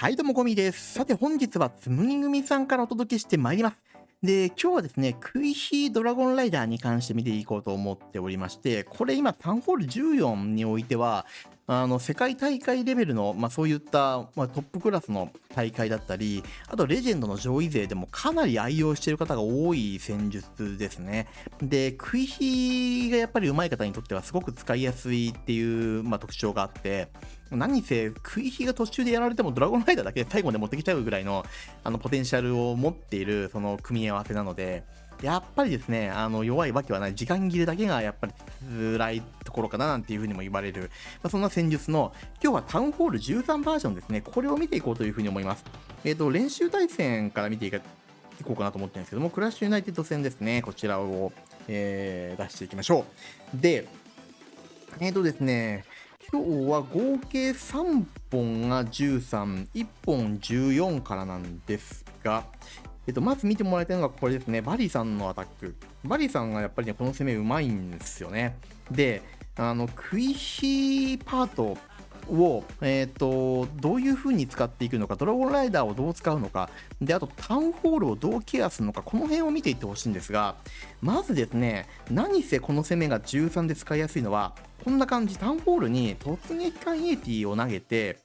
はい、どうも、ゴミです。さて、本日はつむぎ組さんからお届けしてまいります。で、今日はですね、クイヒードラゴンライダーに関して見ていこうと思っておりまして、これ今、タンホール14においては、あの世界大会レベルの、まあ、そういった、まあ、トップクラスの大会だったり、あとレジェンドの上位勢でもかなり愛用している方が多い戦術ですね。で、食い火がやっぱり上手い方にとってはすごく使いやすいっていう、まあ、特徴があって、何せ食い火が途中でやられてもドラゴンライダーだけで最後まで持ってきちゃうぐらいのあのポテンシャルを持っているその組み合わせなので、やっぱりですね、あの弱いわけはない、時間切れだけがやっぱり辛いところかななんていうふうにも言われる、まあ、そんな戦術の、今日はタウンホール13バージョンですね、これを見ていこうというふうに思います。えっ、ー、と、練習対戦から見ていこうかなと思ってるんですけども、クラッシュユナイテッド戦ですね、こちらを、えー、出していきましょう。で、えっ、ー、とですね、今日は合計3本が13、1本14からなんですが、えっと、まず見てもらいたいのがこれですね。バリさんのアタック。バリさんがやっぱりね、この攻めうまいんですよね。で、あの、クイヒーパートを、え、ー、と、どういう風に使っていくのか、ドラゴンライダーをどう使うのか、で、あとタウンホールをどうケアするのか、この辺を見ていってほしいんですが、まずですね、何せこの攻めが13で使いやすいのは、こんな感じ、タウンホールに突撃艦イエティを投げて、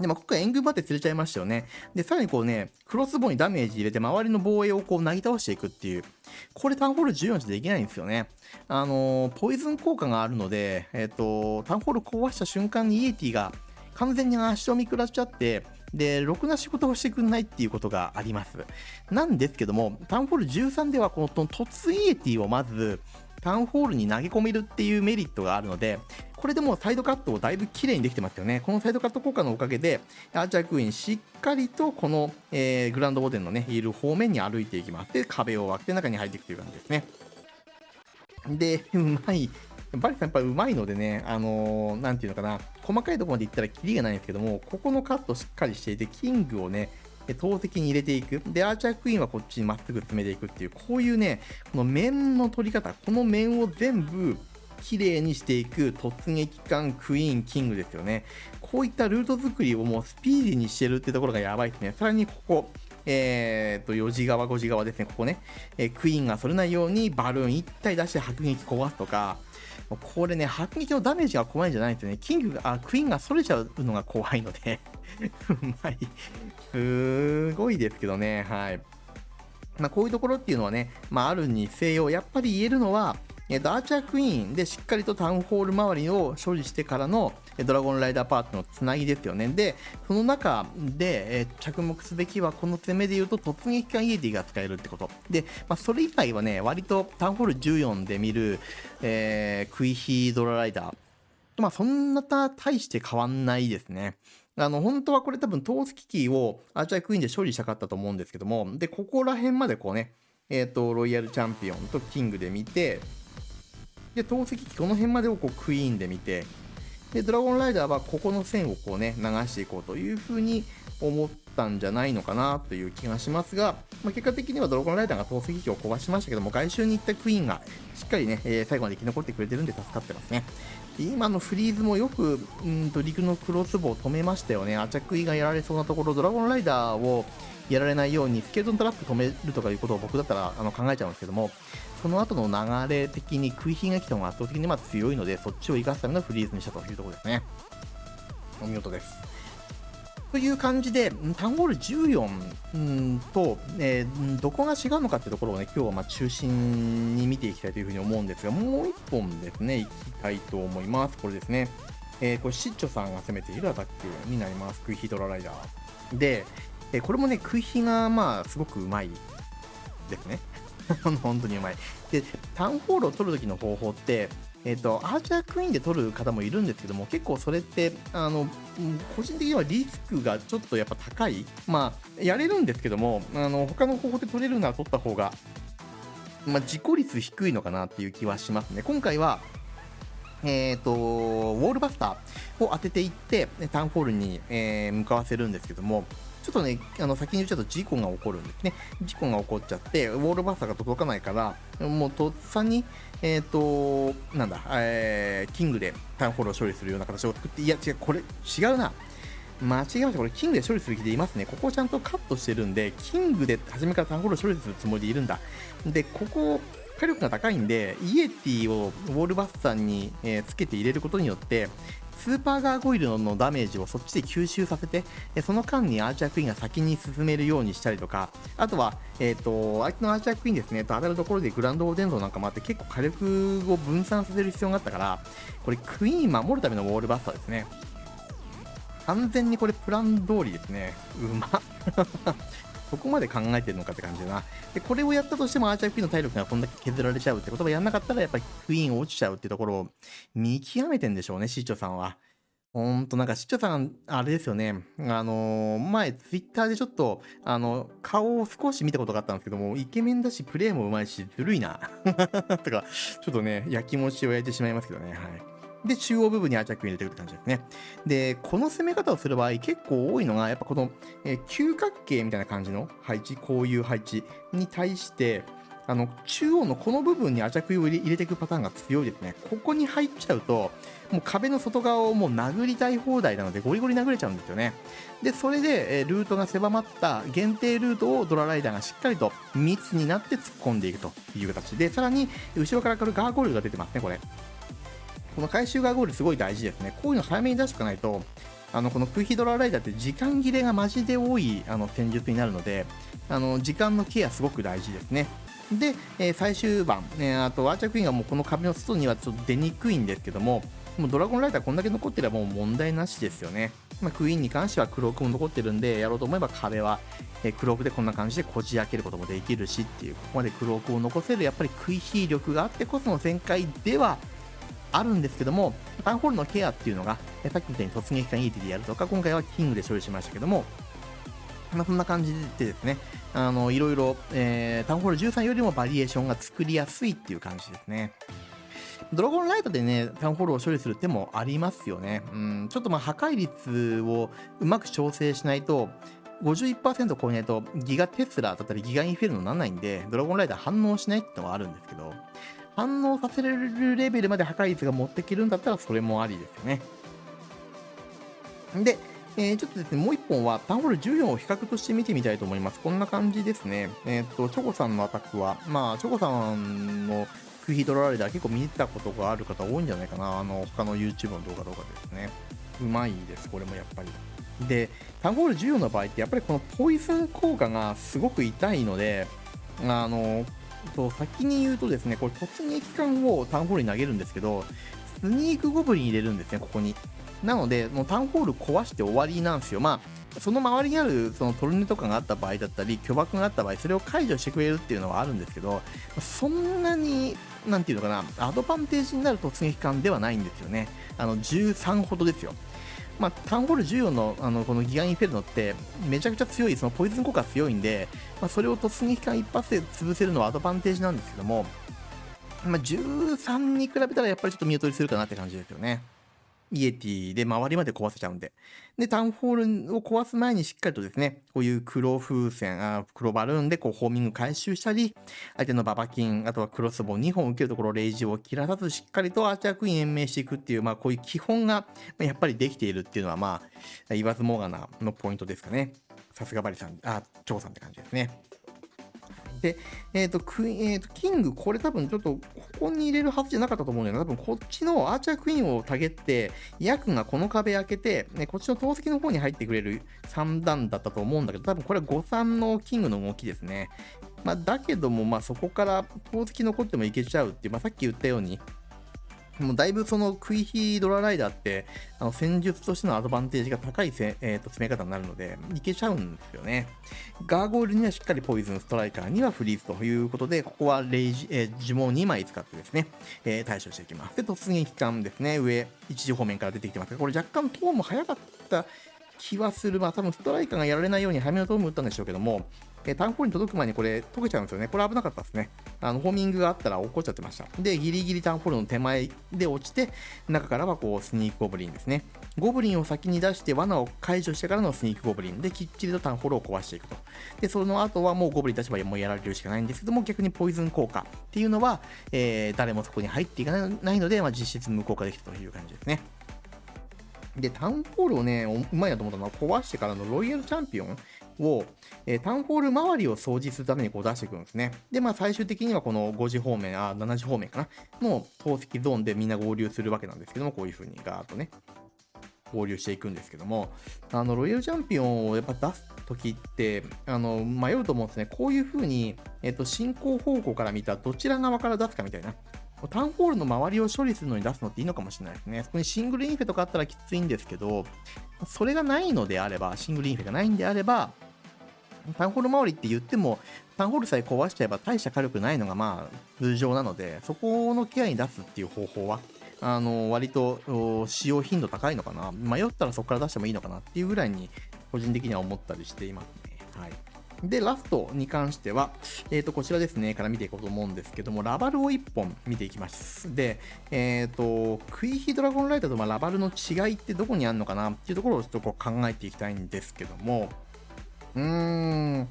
で、まあ、今回援軍まで釣れちゃいましたよね。で、さらにこうね、クロスボウにダメージ入れて周りの防衛をこう、なぎ倒していくっていう。これタウンホール14じゃできないんですよね。あのー、ポイズン効果があるので、えっ、ー、と、タウンホール壊した瞬間にイエティが完全に足を見下っちゃって、で、ろくな仕事をしてくんないっていうことがあります。なんですけども、タウンホール13ではこの突イエティをまず、タウンホールに投げ込めるっていうメリットがあるので、これでもうサイドカットをだいぶ綺麗にできてますよね。このサイドカット効果のおかげで、アーチャークイーンしっかりとこの、えー、グランドボデンのね、いる方面に歩いていきます。で、壁を割って中に入っていくという感じですね。で、うまい。バリさんやっぱうまいのでね、あのー、なんていうのかな、細かいところまでいったらキリがないんですけども、ここのカットしっかりしていて、キングをね、投石に入れていく。で、アーチャークイーンはこっちにまっすぐ詰めていくっていう、こういうね、この面の取り方、この面を全部綺麗にしていく突撃艦クイーンキングですよね。こういったルート作りをもうスピーディーにしてるってところがやばいですね。さらにここ、えー、と4時側、5時側ですね、ここね、えー、クイーンがそれないようにバルーン1体出して迫撃壊すとか、これね、迫撃のダメージが怖いんじゃないんですよね。キングが、あ、クイーンがそれちゃうのが怖いので うまい。すごいですけどね、はい。まあ、こういうところっていうのはね、まあ、あるにせよ、やっぱり言えるのは、えー、とアーチャークイーンでしっかりとタウンホール周りを処理してからのドラゴンライダーパートのつなぎですよね。で、その中で、え、着目すべきはこの攻めで言うと突撃艦イエティが使えるってこと。で、まあ、それ以外はね、割とタウンホール14で見る、えー、クイヒードラライダー。まあ、そんな大して変わんないですね。あの、本当はこれ多分、投石機をアーチャークイーンで処理したかったと思うんですけども、で、ここら辺までこうね、えっ、ー、と、ロイヤルチャンピオンとキングで見て、で、投石機この辺までをこうクイーンで見て、で、ドラゴンライダーはここの線をこうね、流していこうというふうに思ったんじゃないのかなという気がしますが、まあ、結果的にはドラゴンライダーが投石機を壊しましたけども、外周に行ったクイーンがしっかりね、えー、最後まで生き残ってくれてるんで助かってますねで。今のフリーズもよく、うんと陸のクロスボウを止めましたよね。アチャクイがやられそうなところ、ドラゴンライダーをやられないようにスケルトントラップ止めるとかいうことを僕だったらあの考えちゃうんですけども、その後の流れ的に食い火が来た方が圧倒的にま強いので、そっちを生かすためのフリーズにしたというところですね。お見事です。という感じで、タウンホール14うんと、えー、どこが違うのかってところをね、今日はま中心に見ていきたいというふうに思うんですが、もう1本ですね、いきたいと思います。これですね。えー、これ、シッチョさんが攻めているアタックになります。クイヒドラライダー。で、えー、これもね、クイヒがまあ、すごくうまいですね。本当にうまい。で、タウンホールを取るときの方法って、えっ、ー、と、アーチャークイーンで取る方もいるんですけども、結構それって、あの、個人的にはリスクがちょっとやっぱ高い。まあ、やれるんですけども、あの、他の方法で取れるなら取った方が、まあ、事故率低いのかなっていう気はしますね。今回は、えっ、ー、と、ウォールバスターを当てていって、タウンホールに、えー、向かわせるんですけども、ちょっとね、あの先に言っちゃうと事故が起こるんですね。事故が起こっちゃって、ウォールバスターが届かないから、もうとっさに、えっ、ー、と、なんだ、えー、キングでタウンホールを処理するような形を作って、いや違う、これ違うな。間違えました。これ、キングで処理する気でいますね。ここをちゃんとカットしてるんで、キングで初めからタウンホールを処理するつもりでいるんだ。で、ここ、火力が高いんで、イエティをウォールバスターに、えー、つけて入れることによって、スーパーガーゴイルのダメージをそっちで吸収させて、その間にアーチャークイーンが先に進めるようにしたりとか、あとは、えっ、ー、と、相手のアーチャークイーンですね、と当たるところでグランドオーデンドなんかもあって結構火力を分散させる必要があったから、これクイーン守るためのウォールバスターですね。完全にこれプラン通りですね。うまっそこまで考えてるのかって感じだな。で、これをやったとしてもアーチャークイーの体力がこんだけ削られちゃうってことはやんなかったらやっぱりクイーン落ちちゃうってところを見極めてんでしょうね、シーチョさんは。ほんと、なんか、シッチョさん、あれですよね。あのー、前、ツイッターでちょっと、あの、顔を少し見たことがあったんですけども、イケメンだし、プレイもうまいし、ずるいな。とか、ちょっとね、焼きもちを焼いてしまいますけどね。はい。で、中央部分にアチャック入れていくって感じですね。で、この攻め方をする場合、結構多いのが、やっぱこの、えー、九角形みたいな感じの配置、こういう配置に対して、あの、中央のこの部分にアチャクを入れていくパターンが強いですね。ここに入っちゃうと、もう壁の外側をもう殴りたい放題なので、ゴリゴリ殴れちゃうんですよね。で、それで、えルートが狭まった限定ルートをドラライダーがしっかりと密になって突っ込んでいくという形で、さらに、後ろから来るガーゴールが出てますね、これ。この回収ガーゴールすごい大事ですね。こういうの早めに出しておかないと、あのこのクヒドラライダーって時間切れがマジで多いあの戦術になるので、あの時間のケアすごく大事ですね。で、えー、最終盤、えー、あとアーチャークイーンがもうこの壁の外にはちょっと出にくいんですけども、もうドラゴンライダーこんだけ残ってればもう問題なしですよね。まあ、クイーンに関してはクロークも残ってるんで、やろうと思えば壁は、えー、クロークでこんな感じでこじ開けることもできるしっていう、ここまでクロークを残せるやっぱり食い火力があってこその全開ではあるんですけども、タウンホールのケアっていうのが、さっきみたいに突撃艦 ET でやるとか、今回はキングで処理しましたけども、まあ、そんな感じでですね、あの、いろいろ、えー、タウンホール13よりもバリエーションが作りやすいっていう感じですね。ドラゴンライトでね、タウンホールを処理する手もありますよね。うん、ちょっとまあ破壊率をうまく調整しないと、51%超えないとギガテスラだったりギガインフェルノにならないんで、ドラゴンライダー反応しないってのはあるんですけど、反応させれるレベルまで破壊率が持っていけるんだったらそれもありですよね。で、えー、ちょっとですね、もう一本は、タウンホール14を比較として見てみたいと思います。こんな感じですね。えっ、と、チョコさんのアタックは、まあ、チョコさんのクイヒドライダー結構見たことがある方多いんじゃないかな。あの、他の YouTube の動画とかですね。うまいです、これもやっぱり。で、タウンホール14の場合って、やっぱりこのポイズン効果がすごく痛いので、あの、と先に言うとですね、これ突撃艦をタウンホールに投げるんですけど、スニークゴブリン入れるんですね、ここに。なので、もうタウンホール壊して終わりなんですよ。まあ、その周りにあるそのトルネとかがあった場合だったり、巨爆があった場合、それを解除してくれるっていうのはあるんですけど、そんなに、なんていうのかな、アドバンテージになる突撃艦ではないんですよね。あの、13ほどですよ。まあ、タウンホール14のあのこのギガインフェルノってめちゃくちゃ強い、そのポイズン効果強いんで、まあ、それを突撃艦一発で潰せるのはアドバンテージなんですけども、まあ、13に比べたらやっぱりちょっと見劣りするかなって感じですよね。イエティで周りまで壊せちゃうんで。で、タウンホールを壊す前にしっかりとですね、こういう黒風船、あ黒バルーンでこうホーミング回収したり、相手のババキン、あとはクロスボウ2本受けるところ、レイジを切らさずしっかりとアーチャークイーン延命していくっていう、まあこういう基本がやっぱりできているっていうのは、まあ、言わずもがなのポイントですかね。さすがバリさん、あ、チョウさんって感じですね。で、えっ、ー、と、クイーンえーと、キング、これ多分ちょっと、ここに入れるはずじゃなかったと思うんだけど。多分こっちのアーチャークイーンをたげって、ヤクがこの壁開けて、ね、こっちの投石の方に入ってくれる3段だったと思うんだけど、多分これは5-3のキングの動きですね。まあ、だけども、まあ、そこから投石残ってもいけちゃうっていう、まあ、さっき言ったように、もうだいぶそのクイヒドラライダーって、あの戦術としてのアドバンテージが高いせ、えー、と詰め方になるので、いけちゃうんですよね。ガーゴールにはしっかりポイズン、ストライカーにはフリーズということで、ここはレイジ、えー、呪文2枚使ってですね、えー、対処していきます。で、突撃艦ですね、上、一時方面から出てきてますが、これ若干トーンも早かった気はする。まあ多分ストライカーがやられないように早めのトーム打ったんでしょうけども、えタウンホールに届く前にこれ溶けちゃうんですよね。これ危なかったですね。あの、ホーミングがあったら落っこっちゃってました。で、ギリギリタウンホールの手前で落ちて、中からはこう、スニークゴブリンですね。ゴブリンを先に出して罠を解除してからのスニークゴブリンできっちりとタウンホールを壊していくと。で、その後はもうゴブリン立場でもうやられるしかないんですけども、逆にポイズン効果っていうのは、えー、誰もそこに入っていかないので、まあ、実質無効化できたという感じですね。で、タウンホールをね、うまいなと思ったのは、壊してからのロイヤルチャンピオンを、えー、タウンホール周りを掃除するためにこう出していくんですね。で、まあ最終的にはこの5時方面、あ、7時方面かなの透析ゾーンでみんな合流するわけなんですけども、こういう風にガーッとね、合流していくんですけども、あの、ロイヤルチャンピオンをやっぱ出す時って、あの、迷うと思うんですね。こういう風に、えっ、ー、と、進行方向から見たどちら側から出すかみたいな。タウンホールの周りを処理するのに出すのっていいのかもしれないですね。そこにシングルインフェとかあったらきついんですけど、それがないのであれば、シングルインフェがないんであれば、タウンホール周りって言っても、タウンホールさえ壊しちゃえば大した火力ないのがまあ通常なので、そこのケアに出すっていう方法は、あの割と使用頻度高いのかな。迷ったらそこから出してもいいのかなっていうぐらいに個人的には思ったりしていますね。はい。で、ラストに関しては、えっ、ー、と、こちらですね、から見ていこうと思うんですけども、ラバルを1本見ていきます。で、えっ、ー、と、クイヒドラゴンライターとまラバルの違いってどこにあるのかなっていうところをちょっとこう考えていきたいんですけども、うーん、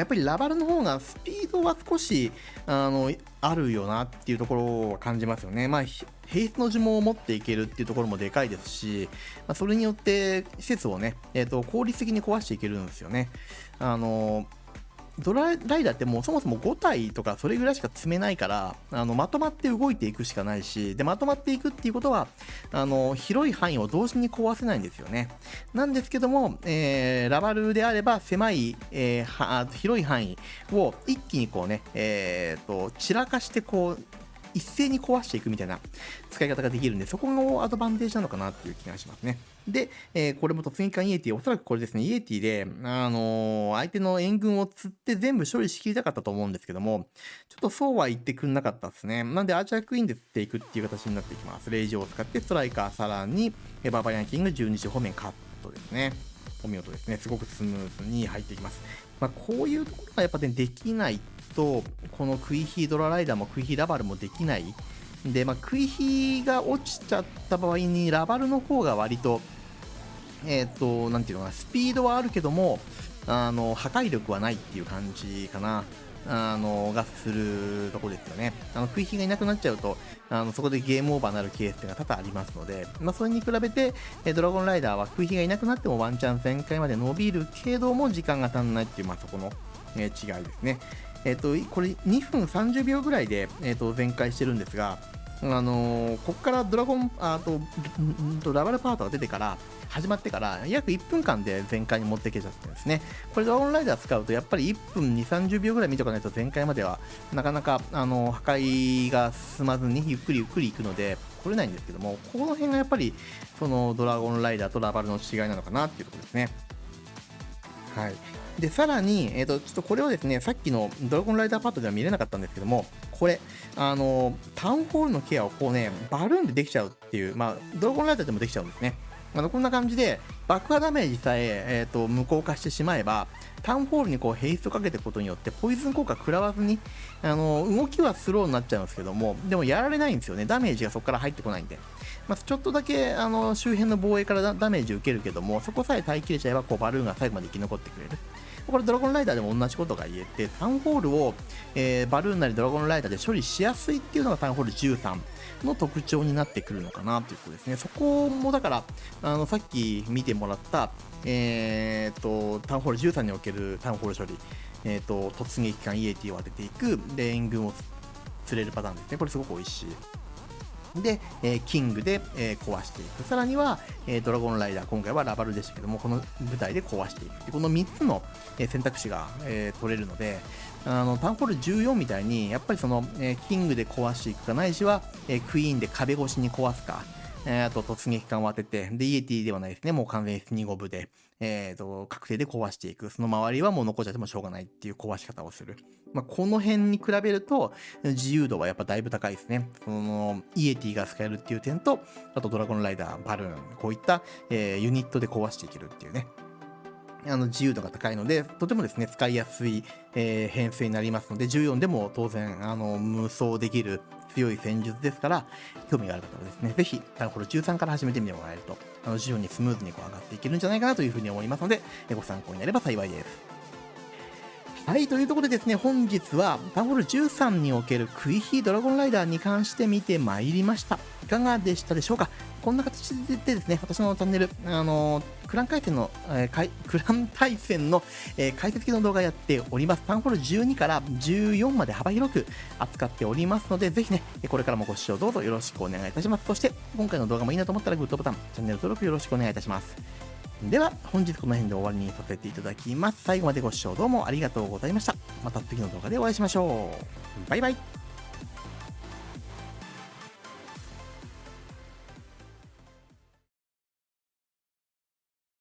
やっぱりラバルの方がスピードは少しあのあるよなっていうところを感じますよね。まあ、平日の呪文を持っていけるっていうところもでかいですし、まあ、それによって施設をね、えーと、効率的に壊していけるんですよね。あのドラライダーってもうそもそも5体とかそれぐらいしか積めないからあのまとまって動いていくしかないしでまとまっていくっていうことはあの広い範囲を同時に壊せないんですよね。なんですけども、えー、ラバルであれば狭い、えー、広い範囲を一気にこうね、えーと散らかしてこう一斉に壊していくみたいな使い方ができるんで、そこのアドバンテージなのかなっていう気がしますね。で、えー、これも突撃艦イエティ、おそらくこれですね、イエティで、あのー、相手の援軍を釣って全部処理しきりたかったと思うんですけども、ちょっとそうは言ってくんなかったですね。なんで、アーチャークイーンで釣っていくっていう形になっていきます。レイジを使ってストライカー、さらに、バーバリアンキング12時方面カットですね。お見事ですね。すごくスムーズに入っていきます。まあ、こういうところがやっぱね、できないと、このクイヒードラライダーもクイヒーラバルもできない。で、まあ、クイヒが落ちちゃった場合に、ラバルの方が割と、えっ、と、なんていうのかな、スピードはあるけども、あの、破壊力はないっていう感じかな。あの、がするとこですよね。あの、食い火がいなくなっちゃうと、あの、そこでゲームオーバーになるケースが多々ありますので、まあ、それに比べて、ドラゴンライダーは食い火がいなくなってもワンチャン旋回まで伸びるけども、時間が足んないっていう、まあ、そこの、違いですね。えっ、ー、と、これ2分30秒ぐらいで、えっ、ー、と、全開してるんですが、あのー、ここからドラゴン、あと、とラバルパートが出てから、始まってから約1分間で全開に持っていけちゃってんですね。これドラゴンライダー使うとやっぱり1分2、30秒ぐらい見とかないと全開まではなかなかあの破壊が進まずにゆっくりゆっくり行くので来れないんですけども、この辺がやっぱりそのドラゴンライダーとラバルの違いなのかなっていうところですね。はい。で、さらに、えっ、ー、と、ちょっとこれをですね、さっきのドラゴンライダーパッドでは見れなかったんですけども、これ、あの、タウンホールのケアをこうね、バルーンでできちゃうっていう、まあ、ドラゴンライダーでもできちゃうんですね。あのこんな感じで爆破ダメージさええーと、無効化してしまえばタウンホールにこうヘイストかけていくことによってポイズン効果食らわずにあの動きはスローになっちゃうんですけどもでもやられないんですよね。ダメージがそこから入ってこないんで、まあ、ちょっとだけあの周辺の防衛からダメージ受けるけどもそこさえ耐えきれちゃえばこうバルーンが最後まで生き残ってくれる。これドラゴンライダーでも同じことが言えて、タウンホールを、えー、バルーンなりドラゴンライダーで処理しやすいっていうのがタウンホール13の特徴になってくるのかなということですね。そこもだから、あのさっき見てもらった、えーと、タウンホール13におけるタウンホール処理、えーと、突撃艦イエティを当てていく、で、援軍を釣れるパターンですね。これすごく美味しい。で、えー、キングで、えー、壊していく。さらには、えー、ドラゴンライダー、今回はラバルでしたけども、この舞台で壊していく。この3つの、え選択肢が、え取れるので、あのタウンホール14みたいに、やっぱりその、えキングで壊していくか、ないしは、えクイーンで壁越しに壊すか、えあと突撃艦を当てて、で、イエティではないですね。もう完全に2ゴブで、えっ、ー、と、確定で壊していく。その周りはもう残っちゃってもしょうがないっていう壊し方をする。まあ、この辺に比べると、自由度はやっぱだいぶ高いですね。その、イエティが使えるっていう点と、あとドラゴンライダー、バルーン、こういった、えー、ユニットで壊していけるっていうね。あの自由度が高いので、とてもですね、使いやすい、えー、編成になりますので、14でも当然、あの、無双できる強い戦術ですから、興味がある方はですね、ぜひ、タウンホール13から始めてみてもらえると、あの、徐々にスムーズにこう上がっていけるんじゃないかなというふうに思いますので、ご参考になれば幸いです。はい、というところでですね、本日はタンホール13におけるクイヒードラゴンライダーに関して見てまいりました。いかがでしたでしょうか？こんな形でですね、私のチャンネル、あのクラン回線の、えー、クラン対戦の、えー、解説の動画やっております。タンホール12から14まで幅広く扱っておりますので、ぜひね、これからもご視聴どうぞよろしくお願いいたします。そして、今回の動画もいいなと思ったらグッドボタン、チャンネル登録よろしくお願いいたします。では、本日この辺で終わりにさせていただきます。最後までご視聴どうもありがとうございました。また次の動画でお会いしましょう。バイバイ。